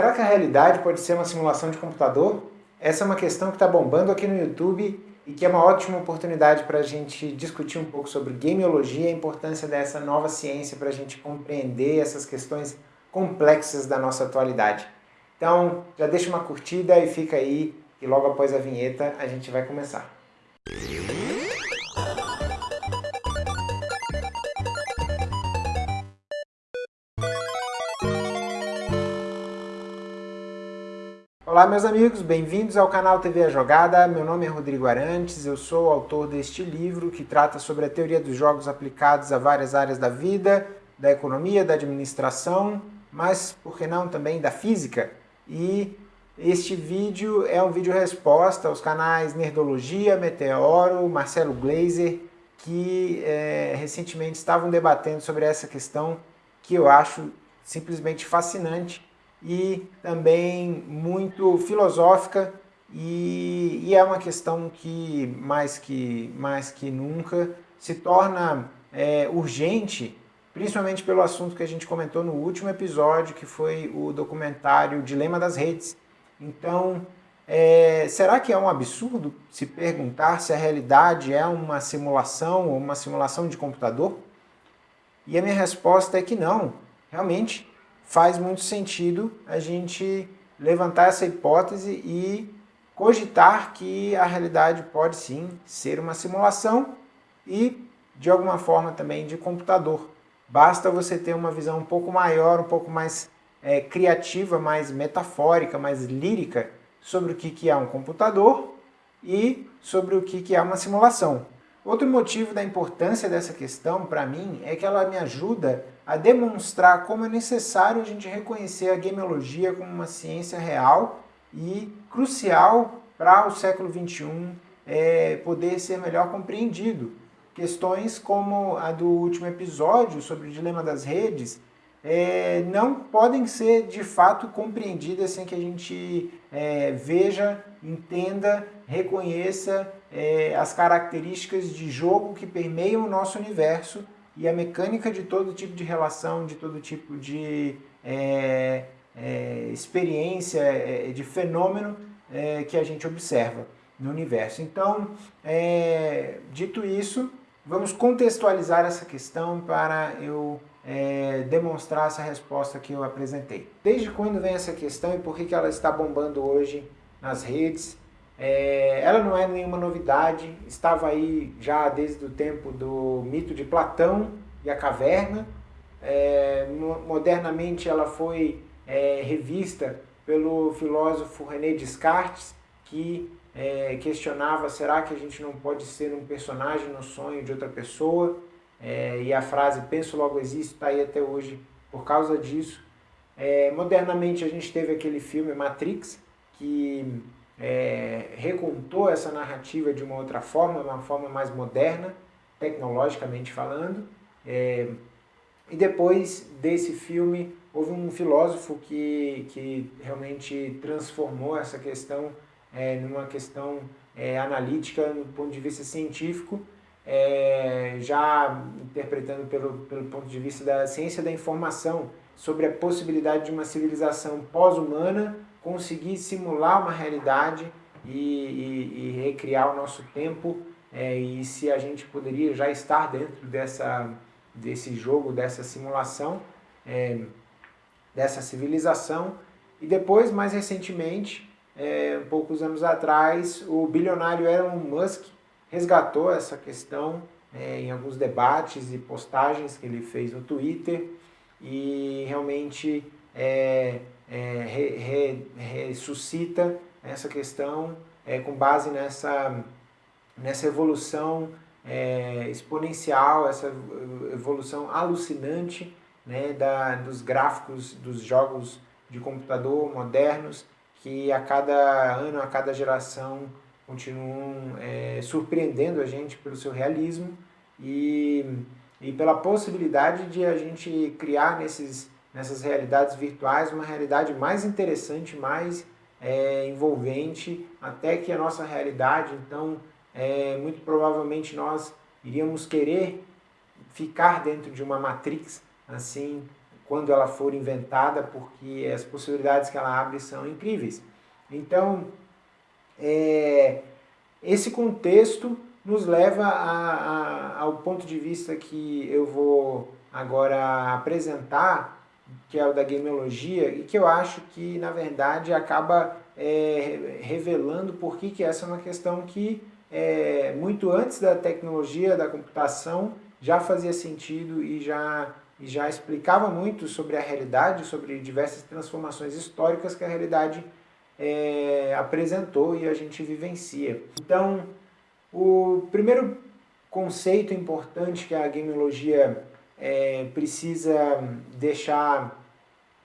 Será que a realidade pode ser uma simulação de computador? Essa é uma questão que está bombando aqui no YouTube e que é uma ótima oportunidade para a gente discutir um pouco sobre gameologia e a importância dessa nova ciência para a gente compreender essas questões complexas da nossa atualidade. Então, já deixa uma curtida e fica aí, e logo após a vinheta a gente vai começar. Olá meus amigos, bem-vindos ao canal TV A Jogada, meu nome é Rodrigo Arantes, eu sou autor deste livro que trata sobre a teoria dos jogos aplicados a várias áreas da vida, da economia, da administração, mas por que não também da física? E este vídeo é um vídeo resposta aos canais Nerdologia, Meteoro, Marcelo Glazer, que é, recentemente estavam debatendo sobre essa questão que eu acho simplesmente fascinante e também muito filosófica e, e, é uma questão que mais que, mais que nunca se torna é, urgente, principalmente pelo assunto que a gente comentou no último episódio, que foi o documentário Dilema das Redes. Então, é, será que é um absurdo se perguntar se a realidade é uma simulação ou uma simulação de computador? E a minha resposta é que não. Realmente, faz muito sentido a gente levantar essa hipótese e cogitar que a realidade pode sim ser uma simulação e de alguma forma também de computador. Basta você ter uma visão um pouco maior, um pouco mais é, criativa, mais metafórica, mais lírica sobre o que, que é um computador e sobre o que, que é uma simulação. Outro motivo da importância dessa questão para mim é que ela me ajuda a demonstrar como é necessário a gente reconhecer a gameologia como uma ciência real e crucial para o século XXI é, poder ser melhor compreendido. Questões como a do último episódio sobre o dilema das redes é, não podem ser de fato compreendidas sem que a gente é, veja, entenda, reconheça é, as características de jogo que permeiam o nosso universo e a mecânica de todo tipo de relação, de todo tipo de é, é, experiência, é, de fenômeno é, que a gente observa no universo. Então, é, dito isso, vamos contextualizar essa questão para eu é, demonstrar essa resposta que eu apresentei. Desde quando vem essa questão e por que, que ela está bombando hoje nas redes? É, ela não é nenhuma novidade, estava aí já desde o tempo do mito de Platão e a caverna. É, modernamente ela foi é, revista pelo filósofo René Descartes, que é, questionava será que a gente não pode ser um personagem no sonho de outra pessoa? É, e a frase penso logo existo está aí até hoje por causa disso. É, modernamente a gente teve aquele filme Matrix, que é, recontou essa narrativa de uma outra forma, uma forma mais moderna, tecnologicamente falando. É, e depois desse filme, houve um filósofo que, que realmente transformou essa questão é, numa questão é, analítica, no ponto de vista científico, é, já interpretando pelo, pelo ponto de vista da ciência da informação, sobre a possibilidade de uma civilização pós-humana conseguir simular uma realidade e, e, e recriar o nosso tempo é, e se a gente poderia já estar dentro dessa, desse jogo, dessa simulação, é, dessa civilização. E depois, mais recentemente, é, poucos anos atrás, o bilionário Elon Musk resgatou essa questão é, em alguns debates e postagens que ele fez no Twitter e realmente é, é, re, re, ressuscita essa questão é, com base nessa, nessa evolução é, exponencial, essa evolução alucinante né, da, dos gráficos dos jogos de computador modernos que a cada ano, a cada geração continuam é, surpreendendo a gente pelo seu realismo e, e pela possibilidade de a gente criar nesses nessas realidades virtuais uma realidade mais interessante, mais é, envolvente, até que a nossa realidade, então, é, muito provavelmente nós iríamos querer ficar dentro de uma matrix, assim, quando ela for inventada, porque as possibilidades que ela abre são incríveis. Então, é, esse contexto nos leva a, a, ao ponto de vista que eu vou agora apresentar, que é o da gameologia, e que eu acho que, na verdade, acaba é, revelando por que, que essa é uma questão que, é, muito antes da tecnologia, da computação, já fazia sentido e já, e já explicava muito sobre a realidade, sobre diversas transformações históricas que a realidade é, apresentou e a gente vivencia. Então, o primeiro conceito importante que a gameologia é, precisa deixar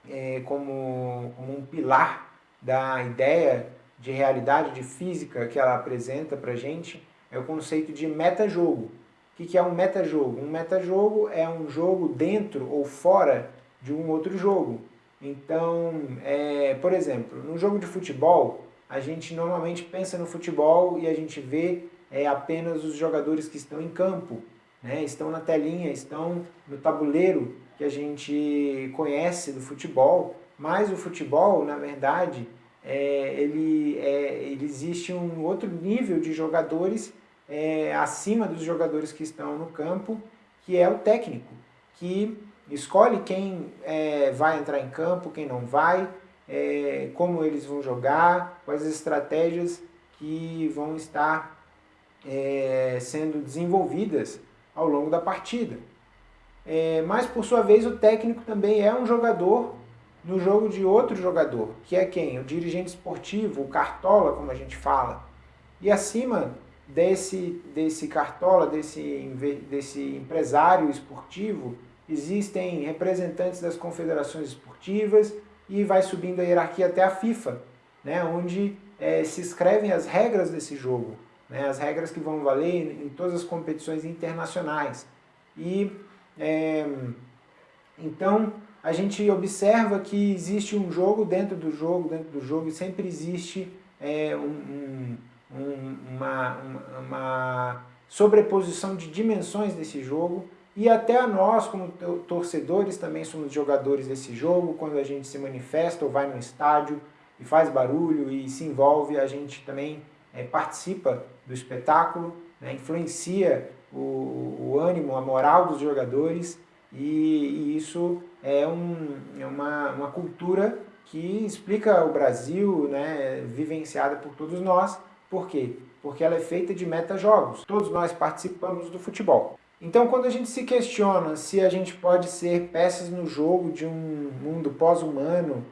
é, como, como, um pilar da ideia de realidade, de física que ela apresenta para a gente, é o conceito de metajogo. O que, que é um metajogo? Um metajogo é um jogo dentro ou fora de um outro jogo. Então, é, por exemplo, no jogo de futebol, a gente normalmente pensa no futebol e a gente vê é, apenas os jogadores que estão em campo, né? estão na telinha, estão no tabuleiro que a gente conhece do futebol, mas o futebol, na verdade, é, ele, é, ele existe um outro nível de jogadores é, acima dos jogadores que estão no campo, que é o técnico, que escolhe quem é, vai entrar em campo, quem não vai, é, como eles vão jogar, quais as estratégias que vão estar é, sendo desenvolvidas ao longo da partida. É, mas, por sua vez, o técnico também é um jogador no jogo de outro jogador, que é quem? O dirigente esportivo, o cartola, como a gente fala. E acima desse, desse cartola, desse, desse empresário esportivo, existem representantes das confederações esportivas e vai subindo a hierarquia até a FIFA, né, onde é, se escrevem as regras desse jogo, né, as regras que vão valer em todas as competições internacionais. E é, então a gente observa que existe um jogo dentro do jogo, dentro do jogo, e sempre existe é, um, um, uma, uma sobreposição de dimensões desse jogo e até nós, como torcedores, também somos jogadores desse jogo, quando a gente se manifesta ou vai no estádio e faz barulho e se envolve, a gente também é, participa do espetáculo, né, influencia o, o, ânimo, a moral dos jogadores e, e isso é, um, é uma, uma cultura que explica o Brasil, né, vivenciada por todos nós. Por quê? Porque ela é feita de meta-jogos. Todos nós participamos do futebol. Então, quando a gente se questiona se a gente pode ser peças no jogo de um mundo pós-humano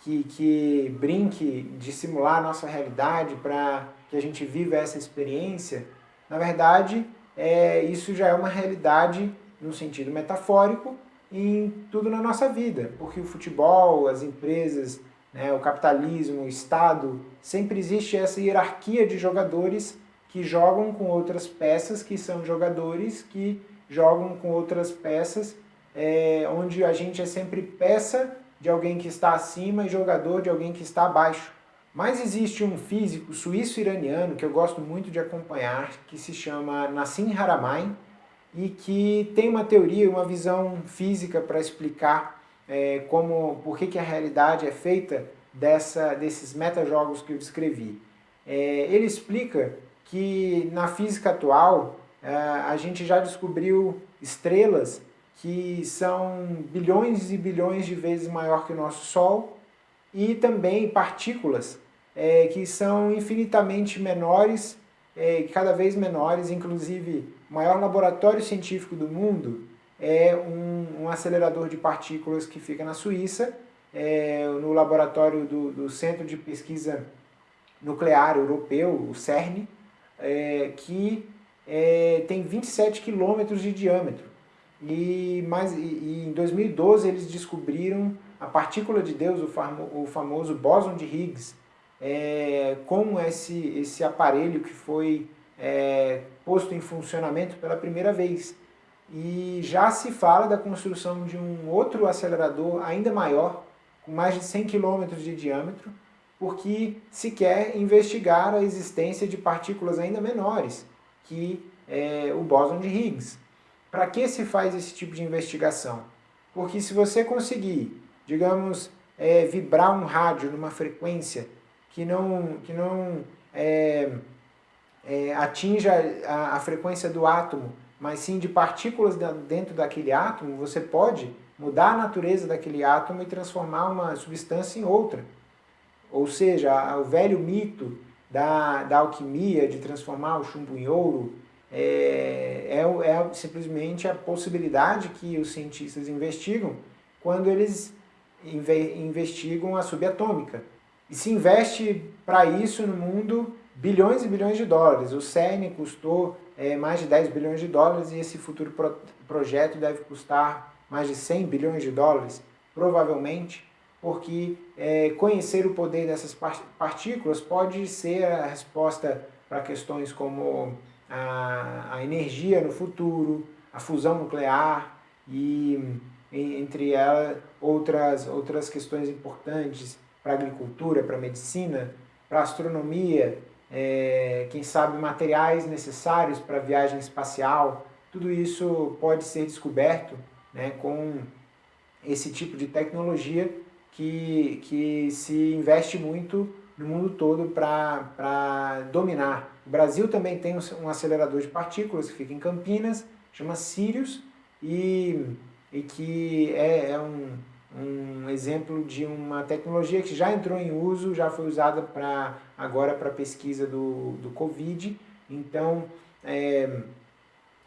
que, que brinque de simular a nossa realidade para que a gente viva essa experiência, na verdade, é, isso já é uma realidade no sentido metafórico em tudo na nossa vida, porque o futebol, as empresas, né, o capitalismo, o Estado, sempre existe essa hierarquia de jogadores que jogam com outras peças, que são jogadores que jogam com outras peças, é, onde a gente é sempre peça de alguém que está acima e jogador de alguém que está abaixo. Mas existe um físico suíço-iraniano que eu gosto muito de acompanhar, que se chama Nassim Haramein, e que tem uma teoria, uma visão física para explicar é, como, por que, que a realidade é feita dessa, desses metajogos que eu descrevi. É, ele explica que na física atual é, a gente já descobriu estrelas que são bilhões e bilhões de vezes maior que o nosso Sol e também partículas é, que são infinitamente menores, é, cada vez menores, inclusive o maior laboratório científico do mundo é um, um acelerador de partículas que fica na Suíça, é, no laboratório do, do Centro de Pesquisa Nuclear Europeu, o CERN, é, que é, tem 27 quilômetros de diâmetro. E, mas, e, e, em 2012 eles descobriram a partícula de Deus, o, famo, o famoso bóson de Higgs, é, com esse, esse aparelho que foi é, posto em funcionamento pela primeira vez. E já se fala da construção de um outro acelerador ainda maior, com mais de 100 km de diâmetro, porque se quer investigar a existência de partículas ainda menores que é, o bóson de Higgs. Para que se faz esse tipo de investigação? Porque se você conseguir, digamos, é, vibrar um rádio numa frequência que não, que não é, é, atinja a, a frequência do átomo, mas sim de partículas dentro daquele átomo, você pode mudar a natureza daquele átomo e transformar uma substância em outra. Ou seja, o velho mito da, da alquimia, de transformar o chumbo em ouro, é, é, é simplesmente a possibilidade que os cientistas investigam quando eles investigam a subatômica. E se investe para isso no mundo bilhões e bilhões de dólares. O CERN custou é, mais de 10 bilhões de dólares e esse futuro pro projeto deve custar mais de 100 bilhões de dólares, provavelmente, porque é, conhecer o poder dessas partículas pode ser a resposta para questões como a, a energia no futuro, a fusão nuclear e entre elas outras, outras questões importantes para agricultura, para medicina, para astronomia, é, quem sabe materiais necessários para viagem espacial, tudo isso pode ser descoberto né, com esse tipo de tecnologia que, que se investe muito no mundo todo para dominar. O Brasil também tem um acelerador de partículas que fica em Campinas, chama Sirius, e, e que é, é um, um exemplo de uma tecnologia que já entrou em uso, já foi usada pra, agora para pesquisa do, do Covid. Então, é,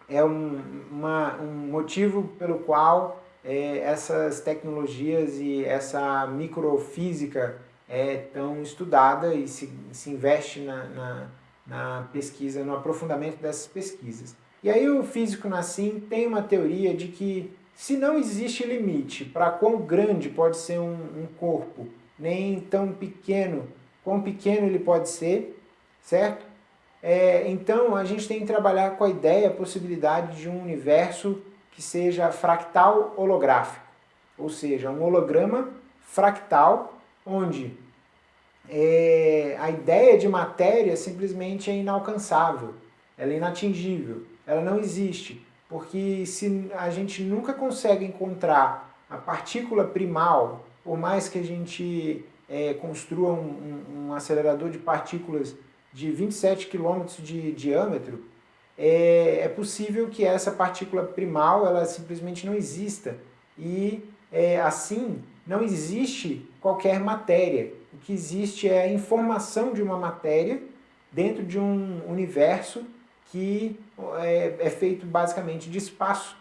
é um, uma, um motivo pelo qual é, essas tecnologias e essa microfísica é tão estudada e se, se investe na, na, na pesquisa, no aprofundamento dessas pesquisas. E aí o físico Nassim tem uma teoria de que se não existe limite para quão grande pode ser um, um, corpo, nem tão pequeno, quão pequeno ele pode ser, certo? É, então a gente tem que trabalhar com a ideia, a possibilidade de um universo que seja fractal holográfico, ou seja, um holograma fractal onde é, a ideia de matéria simplesmente é inalcançável, ela é inatingível, ela não existe. Porque se a gente nunca consegue encontrar a partícula primal, por mais que a gente é, construa um, um, acelerador de partículas de 27 km de diâmetro, é, é, possível que essa partícula primal ela simplesmente não exista. E é, assim, não existe qualquer matéria. O que existe é a informação de uma matéria dentro de um universo que é, é feito basicamente de espaço,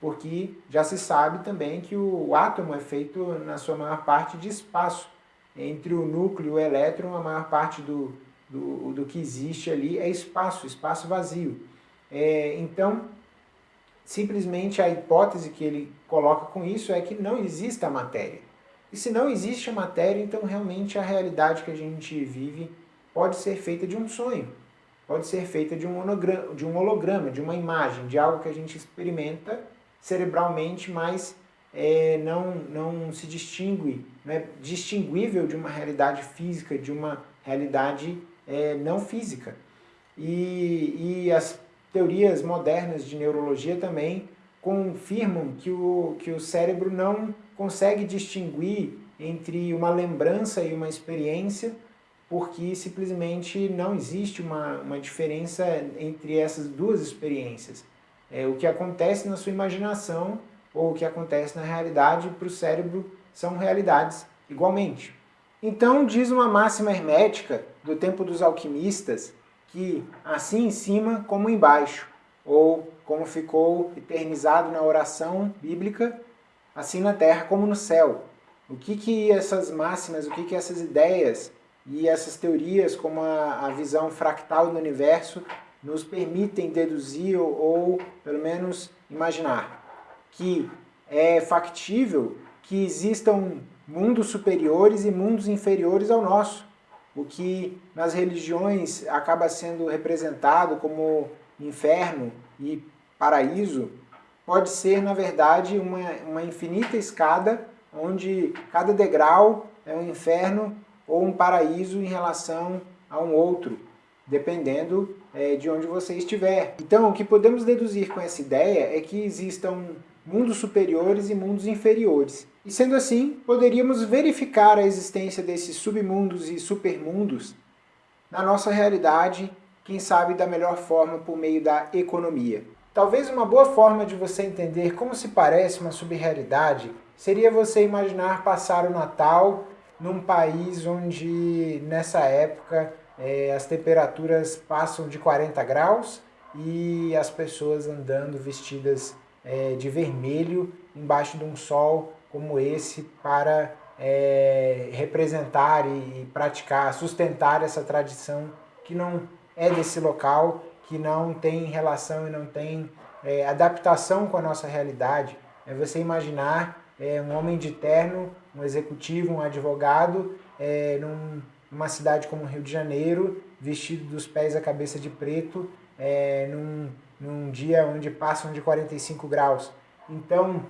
porque já se sabe também que o átomo é feito, na sua maior parte, de espaço. Entre o núcleo e o elétron, a maior parte do, do, do que existe ali é espaço, espaço vazio. É, então, simplesmente a hipótese que ele coloca com isso é que não exista matéria. E se não existe a matéria, então realmente a realidade que a gente vive pode ser feita de um sonho pode ser feita de um, holograma, de um holograma, de uma imagem, de algo que a gente experimenta cerebralmente, mas é, não, não se distingue, não é distinguível de uma realidade física, de uma realidade é, não física. E, e as teorias modernas de neurologia também confirmam que o, que o cérebro não consegue distinguir entre uma lembrança e uma experiência, porque simplesmente não existe uma, uma diferença entre essas duas experiências. É, o que acontece na sua imaginação ou o que acontece na realidade para o cérebro são realidades igualmente. Então diz uma máxima hermética do tempo dos alquimistas que assim em cima como embaixo, ou como ficou eternizado na oração bíblica, assim na terra como no céu. O que que essas máximas, o que que essas ideias e essas teorias, como a, a visão fractal do universo, nos permitem deduzir ou, ou, pelo menos, imaginar que é factível que existam mundos superiores e mundos inferiores ao nosso, o que nas religiões acaba sendo representado como inferno e paraíso, pode ser, na verdade, uma, uma infinita escada onde cada degrau é um inferno ou um paraíso em relação a um outro, dependendo é, de onde você estiver. Então, o que podemos deduzir com essa ideia é que existam mundos superiores e mundos inferiores. E sendo assim, poderíamos verificar a existência desses submundos e supermundos na nossa realidade, quem sabe da melhor forma por meio da economia. Talvez uma boa forma de você entender como se parece uma subrealidade seria você imaginar passar o Natal num país onde nessa época é, as temperaturas passam de 40 graus e as pessoas andando vestidas é, de vermelho embaixo de um sol como esse para é, representar e, e praticar, sustentar essa tradição que não é desse local, que não tem relação e não tem é, adaptação com a nossa realidade. É você imaginar é, um homem de terno, um executivo, um advogado, é, num, numa cidade como Rio de Janeiro, vestido dos pés à cabeça de preto, é, num, num dia onde passam de 45 graus. Então,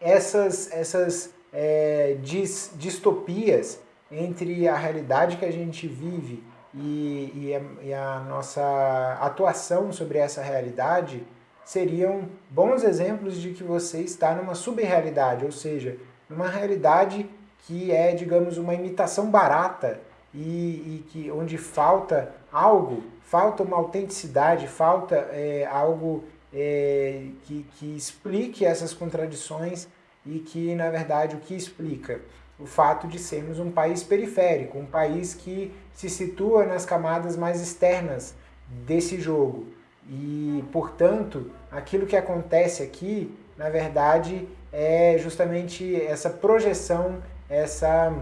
essas, essas é, dis, distopias entre a realidade que a gente vive e, e, a, e a nossa atuação sobre essa realidade seriam bons exemplos de que você está numa subrealidade, ou seja, numa realidade que é, digamos, uma imitação barata e, e que onde falta algo, falta uma autenticidade, falta é, algo é, que, que explique essas contradições e que, na verdade, o que explica? O fato de sermos um país periférico, um país que se situa nas camadas mais externas desse jogo. E, portanto, aquilo que acontece aqui, na verdade, é justamente essa projeção, essa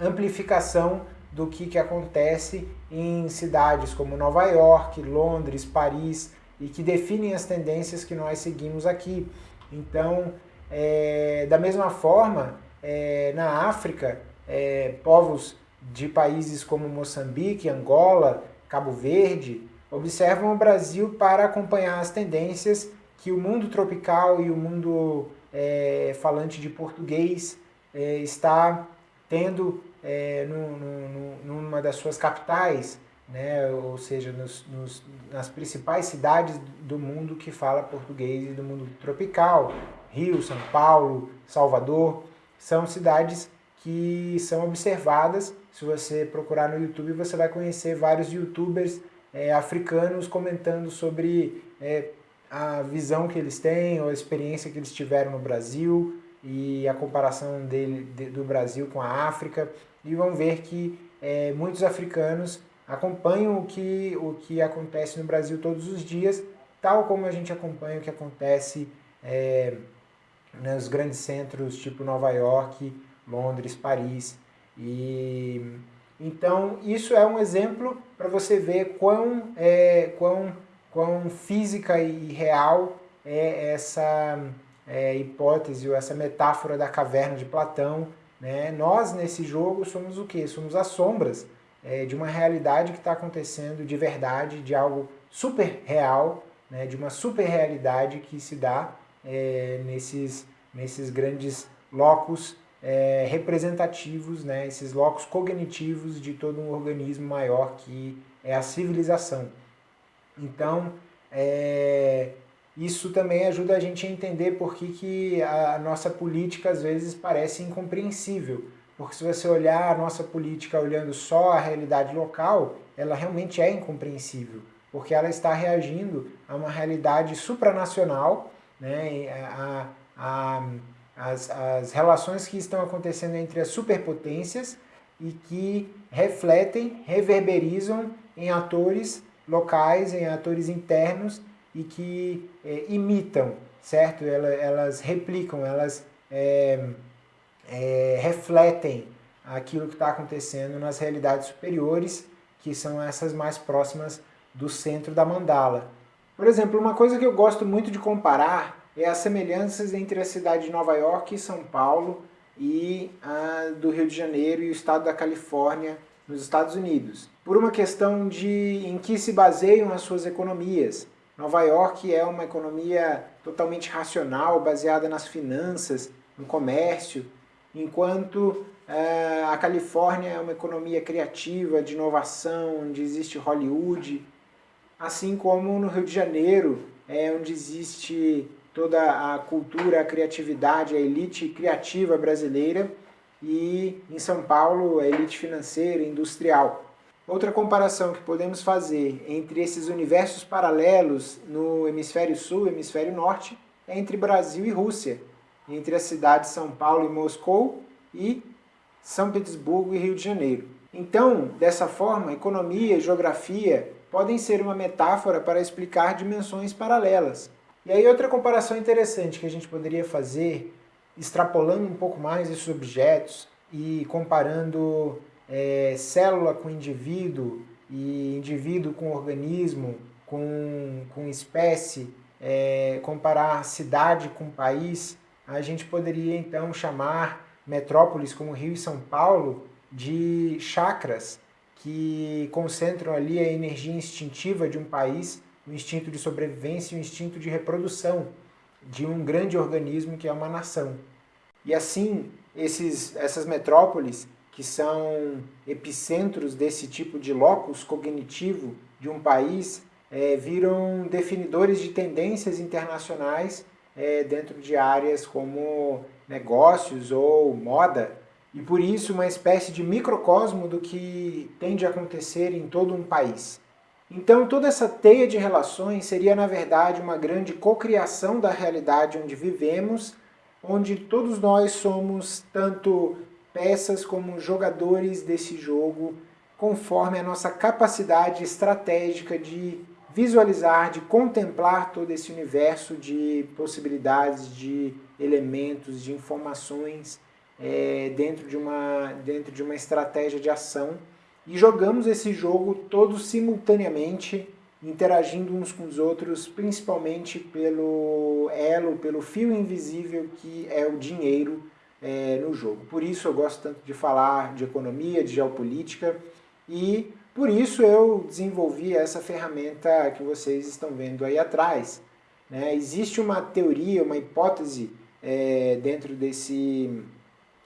amplificação do que, que acontece em cidades como Nova York, Londres, Paris, e que definem as tendências que nós seguimos aqui. Então, é, da mesma forma, é, na África, é, povos de países como Moçambique, Angola, Cabo Verde, observam o Brasil para acompanhar as tendências que o mundo tropical e o mundo é, falante de português é, está tendo é, no, no, numa das suas capitais, né? ou seja, nos, nos, nas principais cidades do mundo que fala português e do mundo tropical, Rio, São Paulo, Salvador, são cidades que são observadas. Se você procurar no YouTube, você vai conhecer vários youtubers é, africanos comentando sobre é, a visão que eles têm ou a experiência que eles tiveram no Brasil e a comparação dele, de, do Brasil com a África e vão ver que é, muitos africanos acompanham o que, o que acontece no Brasil todos os dias, tal como a gente acompanha o que acontece é, nos grandes centros tipo Nova York, Londres, Paris. E então isso é um exemplo para você ver quão, é, quão, quão física e real é essa é, hipótese ou essa metáfora da caverna de Platão. Né? Nós nesse jogo somos o que? Somos as sombras é, de uma realidade que está acontecendo de verdade, de algo super real, né? de uma super realidade que se dá é, nesses, nesses grandes locos é, representativos, né, esses locos cognitivos de todo um organismo maior que é a civilização. Então, é, isso também ajuda a gente a entender por que, que a nossa política às vezes parece incompreensível. Porque se você olhar a nossa política olhando só a realidade local, ela realmente é incompreensível. Porque ela está reagindo a uma realidade supranacional, né, a, a as, as relações que estão acontecendo entre as superpotências e que refletem, reverberizam em atores locais, em atores internos e que é, imitam, certo? Elas, elas replicam, elas é, é, refletem aquilo que está acontecendo nas realidades superiores, que são essas mais próximas do centro da mandala. Por exemplo, uma coisa que eu gosto muito de comparar é as semelhanças entre a cidade de Nova York e São Paulo e a do Rio de Janeiro e o estado da Califórnia nos Estados Unidos. Por uma questão de em que se baseiam as suas economias. Nova York é uma economia totalmente racional, baseada nas finanças, no comércio, enquanto uh, a Califórnia é uma economia criativa, de inovação, onde existe Hollywood, assim como no Rio de Janeiro, é onde existe toda a cultura, a criatividade, a elite criativa brasileira e em São Paulo a elite financeira industrial. Outra comparação que podemos fazer entre esses universos paralelos no hemisfério sul e hemisfério norte é entre Brasil e Rússia, entre as cidades São Paulo e Moscou e São Petersburgo e Rio de Janeiro. Então, dessa forma, economia e geografia podem ser uma metáfora para explicar dimensões paralelas. E aí outra comparação interessante que a gente poderia fazer, extrapolando um pouco mais esses objetos e comparando é, célula com indivíduo e indivíduo com organismo, com, com espécie, é, comparar cidade com país, a gente poderia então chamar metrópoles como Rio e São Paulo de chakras que concentram ali a energia instintiva de um país, o instinto de sobrevivência e o instinto de reprodução de um grande organismo que é uma nação. E assim, esses, essas metrópoles que são epicentros desse tipo de locus cognitivo de um país, é, viram definidores de tendências internacionais é, dentro de áreas como negócios ou moda, e por isso uma espécie de microcosmo do que tende a acontecer em todo um país. Então toda essa teia de relações seria na verdade uma grande cocriação da realidade onde vivemos, onde todos nós somos tanto peças como jogadores desse jogo, conforme a nossa capacidade estratégica de visualizar, de contemplar todo esse universo de possibilidades, de elementos, de informações é, dentro, de uma, dentro de uma estratégia de ação. E jogamos esse jogo todos simultaneamente, interagindo uns com os outros, principalmente pelo elo, pelo fio invisível que é o dinheiro é, no jogo. Por isso eu gosto tanto de falar de economia, de geopolítica e por isso eu desenvolvi essa ferramenta que vocês estão vendo aí atrás. Né? Existe uma teoria, uma hipótese é, dentro desse,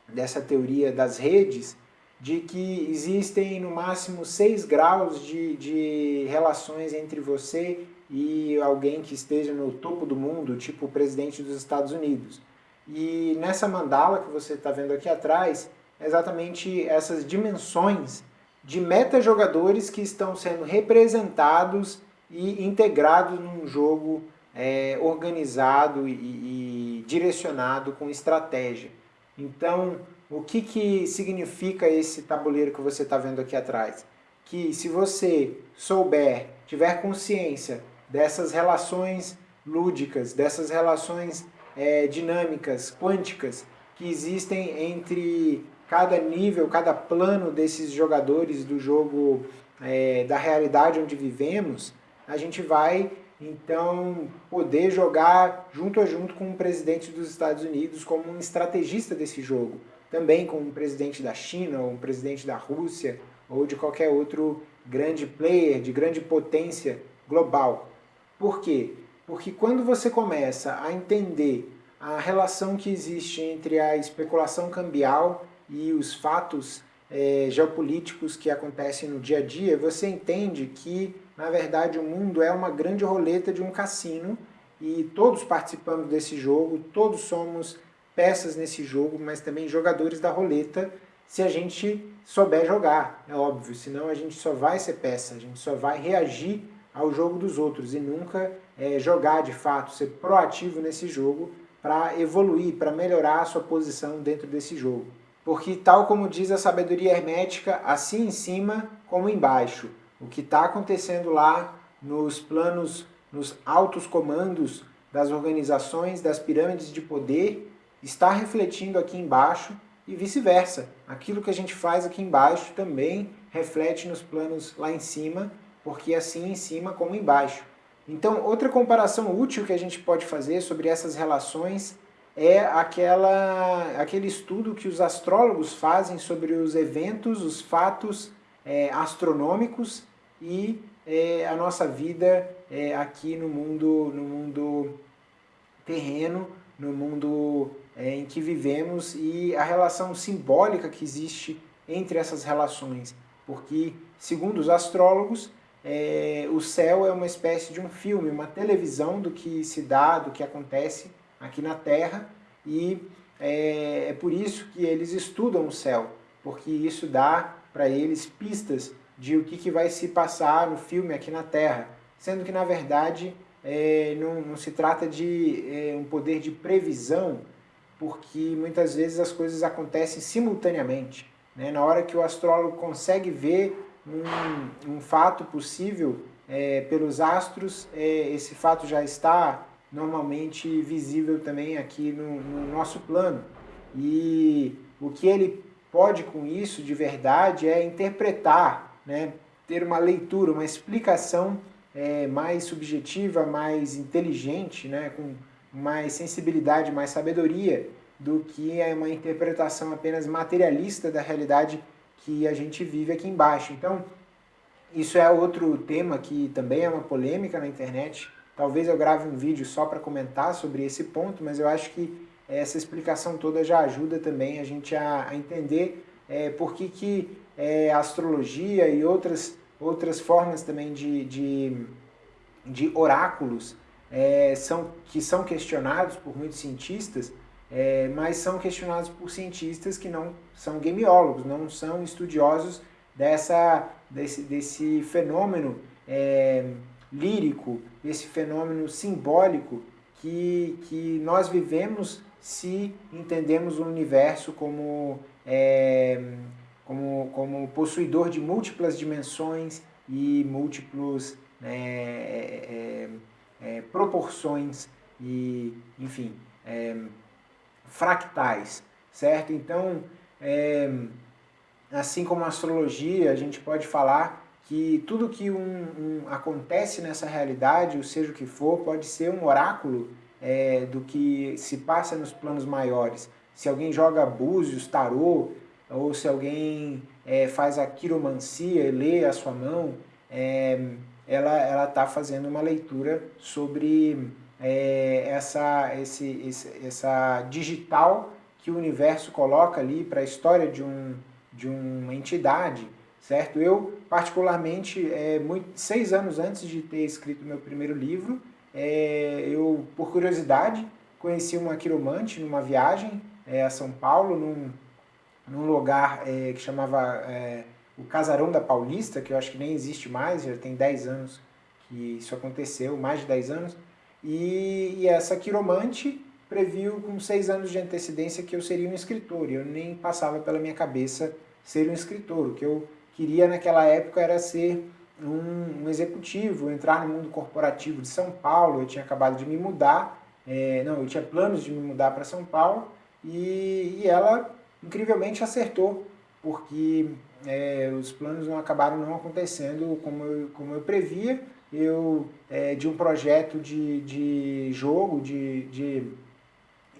dessa teoria das redes de que existem no máximo seis graus de, de relações entre você e alguém que esteja no topo do mundo, tipo o presidente dos Estados Unidos. E nessa mandala que você está vendo aqui atrás, é exatamente essas dimensões de meta-jogadores que estão sendo representados e integrados num jogo é, organizado e, e, direcionado com estratégia. Então, o que, que significa esse tabuleiro que você está vendo aqui atrás? Que se você souber, tiver consciência dessas relações lúdicas, dessas relações é, dinâmicas, quânticas, que existem entre cada nível, cada plano desses jogadores do jogo é, da realidade onde vivemos, a gente vai então poder jogar junto a junto com o presidente dos Estados Unidos como um estrategista desse jogo, também com o presidente da China, ou um presidente da Rússia, ou de qualquer outro grande player, de grande potência global. Por quê? Porque quando você começa a entender a relação que existe entre a especulação cambial e os fatos é, geopolíticos que acontecem no dia a dia, você entende que, na verdade, o mundo é uma grande roleta de um cassino e todos participamos desse jogo, todos somos peças nesse jogo, mas também jogadores da roleta, se a gente souber jogar, é óbvio, senão a gente só vai ser peça, a gente só vai reagir ao jogo dos outros e nunca é, jogar de fato, ser proativo nesse jogo para evoluir, para melhorar a sua posição dentro desse jogo. Porque tal como diz a sabedoria hermética, assim em cima como embaixo. O que está acontecendo lá nos planos, nos altos comandos das organizações, das pirâmides de poder, está refletindo aqui embaixo e vice-versa. Aquilo que a gente faz aqui embaixo também reflete nos planos lá em cima porque assim em cima como embaixo. Então, outra comparação útil que a gente pode fazer sobre essas relações é aquela, aquele estudo que os astrólogos fazem sobre os eventos, os fatos é, astronômicos e é, a nossa vida é, aqui no mundo, no mundo terreno, no mundo é, em que vivemos e a relação simbólica que existe entre essas relações. Porque, segundo os astrólogos, é, o céu é uma espécie de um filme, uma televisão do que se dá, do que acontece aqui na Terra, e é, é por isso que eles estudam o céu, porque isso dá para eles pistas de o que, que vai se passar no filme aqui na Terra, sendo que na verdade é, não, não, se trata de é, um poder de previsão, porque muitas vezes as coisas acontecem simultaneamente. Né? Na hora que o astrólogo consegue ver um, um fato possível é, pelos astros, é, esse fato já está normalmente visível também aqui no, no nosso plano. E o que ele pode com isso de verdade é interpretar, né? ter uma leitura, uma explicação é, mais subjetiva, mais inteligente, né? com mais sensibilidade, mais sabedoria do que é uma interpretação apenas materialista da realidade que a gente vive aqui embaixo. Então, isso é outro tema que também é uma polêmica na internet. Talvez eu grave um vídeo só para comentar sobre esse ponto, mas eu acho que essa explicação toda já ajuda também a gente a, a entender é, por que, que é, a astrologia e outras, outras formas também de, de, de oráculos é, são, que são questionados por muitos cientistas, é, mas são questionados por cientistas que não são gameólogos, não são estudiosos dessa, desse, desse fenômeno é, lírico, desse fenômeno simbólico que, que nós vivemos se entendemos o universo como, é, como, como possuidor de múltiplas dimensões e múltiplos né, é, é, é proporções e, enfim, é, fractais, certo? Então, é, assim como a astrologia, a gente pode falar que tudo que um, um, acontece nessa realidade, ou seja o que for, pode ser um oráculo é, do que se passa nos planos maiores. Se alguém joga búzios, tarô, ou se alguém é, faz a quiromancia e lê a sua mão, é, ela está fazendo uma leitura sobre é, essa, esse, esse, essa digital que o universo coloca ali para a história de, um, de uma entidade, certo? Eu, particularmente, é, muito, seis anos antes de ter escrito meu primeiro livro, é, eu, por curiosidade, conheci uma quiromante numa viagem é, a São Paulo, num, num lugar é, que chamava é, o Casarão da Paulista, que eu acho que nem existe mais, já tem 10 anos que isso aconteceu, mais de 10 anos, e, e essa quiromante previu com seis anos de antecedência que eu seria um escritor, e eu nem passava pela minha cabeça ser um escritor. O que eu queria naquela época era ser um, um executivo, entrar no mundo corporativo de São Paulo, eu tinha acabado de me mudar, é, não, eu tinha planos de me mudar para São Paulo, e, e, ela incrivelmente acertou, porque é, os planos não acabaram não acontecendo como eu, como eu previa, eu, é, de um projeto de, de jogo, de, de,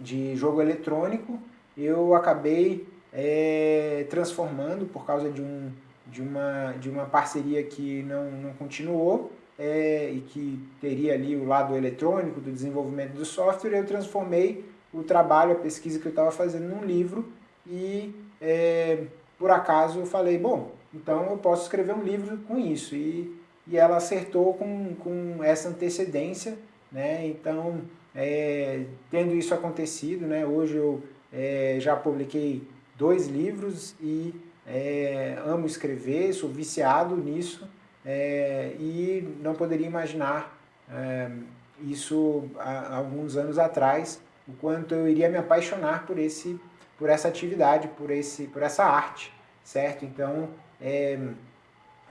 de jogo eletrônico, eu acabei é, transformando por causa de, um, de, uma, de uma parceria que não, não continuou é, e que teria ali o lado eletrônico do desenvolvimento do software, eu transformei o trabalho, a pesquisa que eu estava fazendo num livro e é, por acaso eu falei, bom, então eu posso escrever um livro com isso. E e ela acertou com, com essa antecedência, né? Então, é, tendo isso acontecido, né? Hoje eu é, já publiquei dois livros e é, amo escrever, sou viciado nisso é, e não poderia imaginar é, isso há, alguns anos atrás, o quanto eu iria me apaixonar por, esse, por essa atividade, por, esse, por essa arte, certo? Então, é,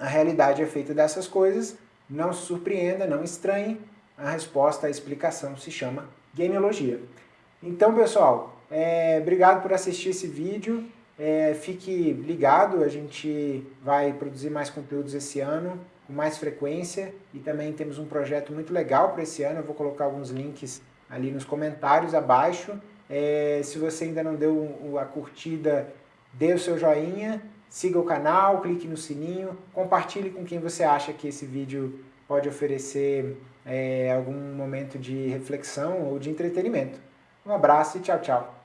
a realidade é feita dessas coisas, não se surpreenda, não estranhe, a resposta, a explicação se chama gameologia. Então, pessoal, é, obrigado por assistir esse vídeo, é, fique ligado, a gente vai produzir mais conteúdos esse ano, com mais frequência, e também temos um projeto muito legal para esse ano, eu vou colocar alguns links ali nos comentários abaixo. É, se você ainda não deu a curtida, dê o seu joinha, siga o canal, clique no sininho, compartilhe com quem você acha que esse vídeo pode oferecer é, algum momento de reflexão ou de entretenimento. Um abraço e tchau, tchau.